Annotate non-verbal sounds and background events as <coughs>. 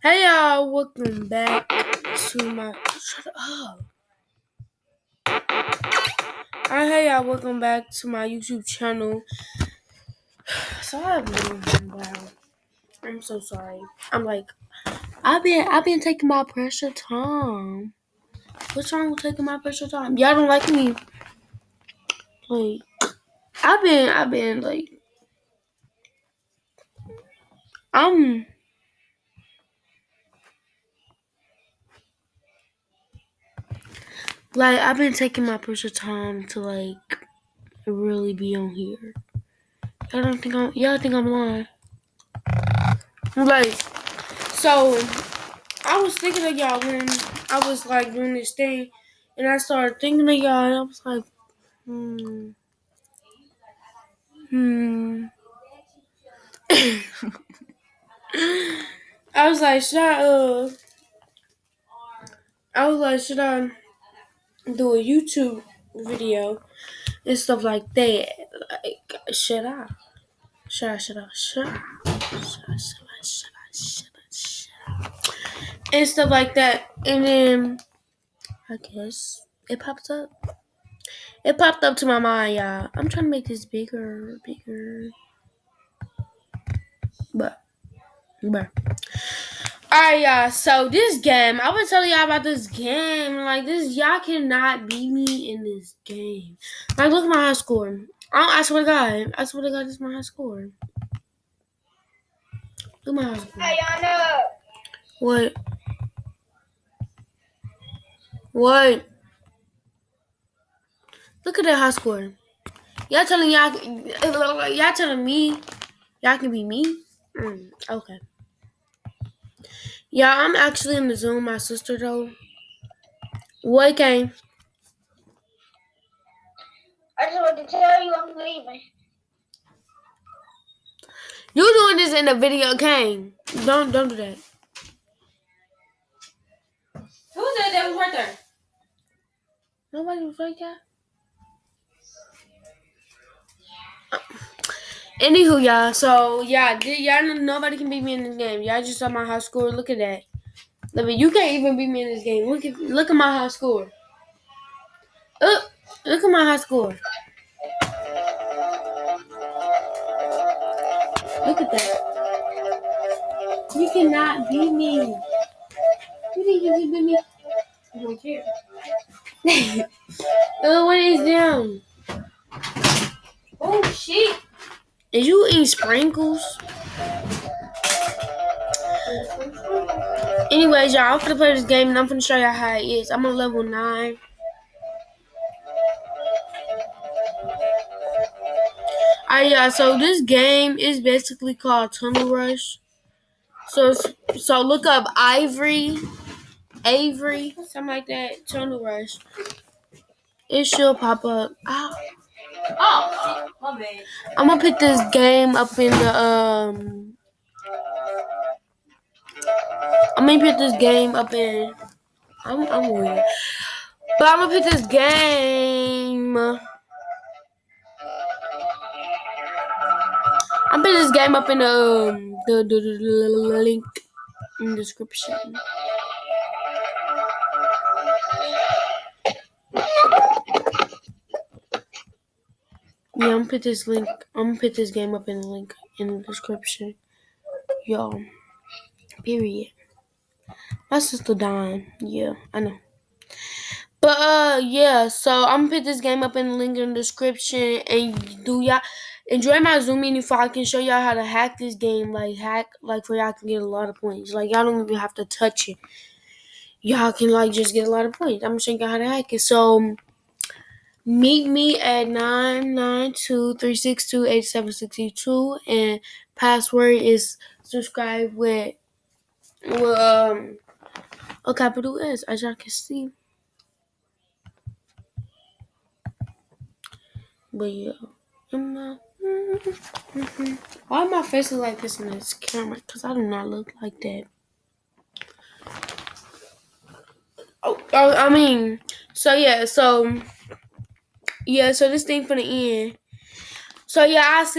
Hey y'all, welcome back to my shut up. Hey y'all, welcome back to my YouTube channel. <sighs> So been wow. I'm so sorry. I'm like I've been I've been taking my pressure time. What's wrong with taking my pressure time? Y'all don't like me. Like I've been I've been like I'm like I've been taking my personal time to like really be on here. Y'all don't think I'm y'all think I'm lying. Like so I was thinking of y'all when I was like doing this thing and I started thinking of y'all and I was like, hmm. Hmm. <coughs> I was like, should I uh I was like, should I do a YouTube video and stuff like that. Like, shut up. Shut up, shut up, shut up. Shut up, shut up, shut up, shut up. And stuff like that. And then, I guess it pops up. It popped up to my mind, y'all. I'm trying to make this bigger, bigger. But, but. Alright, y'all. So this game, I was telling y'all about this game. Like this, y'all cannot beat me in this game. Like, look at my high score. I, I swear to God, I swear to God, this is my high score. Look at my high score. What? What? Look at that high score. Y'all telling y'all, y'all telling me, y'all can be me. Mm, okay. Yeah, I'm actually in the Zoom with my sister though. What game? I just want to tell you I'm leaving. You're doing this in the video game? Don't don't do that. Who said that was right there? Nobody was right there. Anywho, y'all. So yeah, y'all nobody can beat me in this game. Y'all just saw my high score. Look at that. Look, you can't even beat me in this game. Look at look at my high score. Look, look at my high score. Look at that. You cannot beat me. You think you can beat me? I don't care. <laughs> Is you eat sprinkles? Anyways, y'all, I'm gonna play this game and I'm gonna show y'all how it is. I'm on level 9. Alright, y'all, so this game is basically called Tunnel Rush. So, so look up Ivory, Avery, something like that, Tunnel Rush. It should pop up. Oh, bad. I'm gonna put this game up in the, um, I'm gonna put this game up in, I'm, I'm weird. But I'm gonna put this game. I'm putting this game up in the, um, the, the, the, the link in the description. Yeah, I'm put this link. I'm put this game up in the link in the description. Yo, period. My sister dying. Yeah, I know. But uh, yeah. So I'm put this game up in the link in the description, and do y'all enjoy my Zoom meeting before I can show y'all how to hack this game. Like hack, like for y'all can get a lot of points. Like y'all don't even have to touch it. Y'all can like just get a lot of points. I'm gonna show y'all how to hack it. So meet me at 992-362-8762 and password is subscribe with, with um a capital S as y'all can see. But yeah. <laughs> Why my face look like this in this camera? Because I do not look like that. Oh, oh, I mean, so yeah, so yeah, so this thing for the end. So yeah, I see.